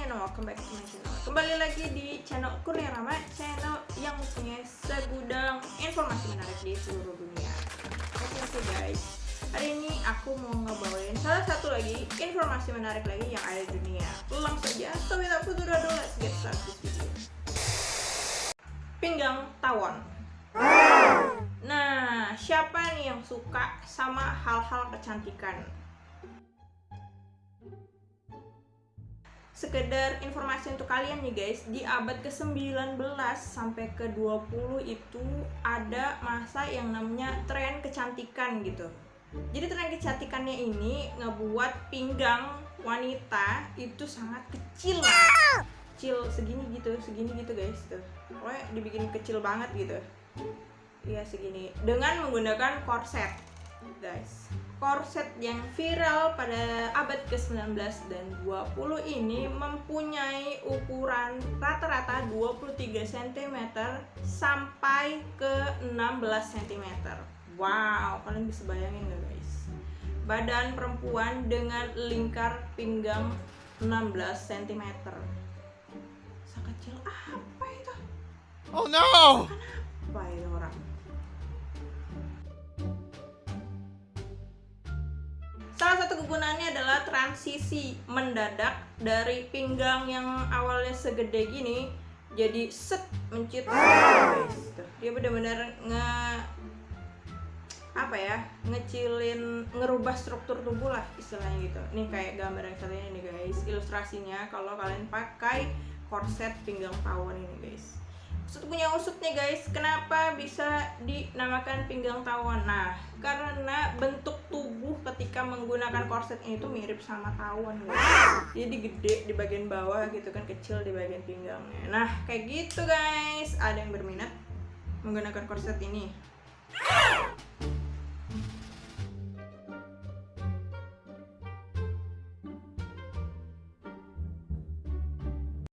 and welcome back to my channel. Kembali lagi di channel Kurnia Rama Channel yang mempunyai segudang informasi menarik di seluruh dunia. Oke okay, guys Hari ini aku mau ngebawain salah satu lagi informasi menarik lagi yang ada di dunia. Langsung saja, so without further ado, let's get started video. Pinggang tawon. Nah, siapa nih yang suka sama hal-hal kecantikan? Sekedar informasi untuk kalian nih guys. Di abad ke-19 sampai ke-20 itu ada masa yang namanya tren kecantikan gitu. Jadi tren kecantikannya ini ngebuat pinggang wanita itu sangat kecil kecil segini gitu segini gitu guys tuh. Pokoknya dibikin kecil banget gitu. Iya segini. Dengan menggunakan korset guys korset yang viral pada abad ke-19 dan 20 ini mempunyai ukuran rata-rata 23 cm sampai ke 16 cm wow kalian bisa bayangin gak guys? Badan perempuan dengan lingkar pinggang 16 cm sekecil apa itu? Oh no! Apa Salah satu kegunaannya adalah transisi mendadak dari pinggang yang awalnya segede gini jadi set mencit guys. Dia benar-benar nge apa ya ngecilin ngerubah struktur tubuh lah istilahnya gitu. Nih kayak gambar yang satu ini nih guys. Ilustrasinya kalau kalian pakai korset pinggang tawon ini guys. Usut punya usutnya guys kenapa bisa dinamakan pinggang tawon nah karena bentuk menggunakan korset ini tuh mirip sama tawon guys jadi gede di bagian bawah gitu kan kecil di bagian pinggangnya. Nah kayak gitu guys. Ada yang berminat menggunakan korset ini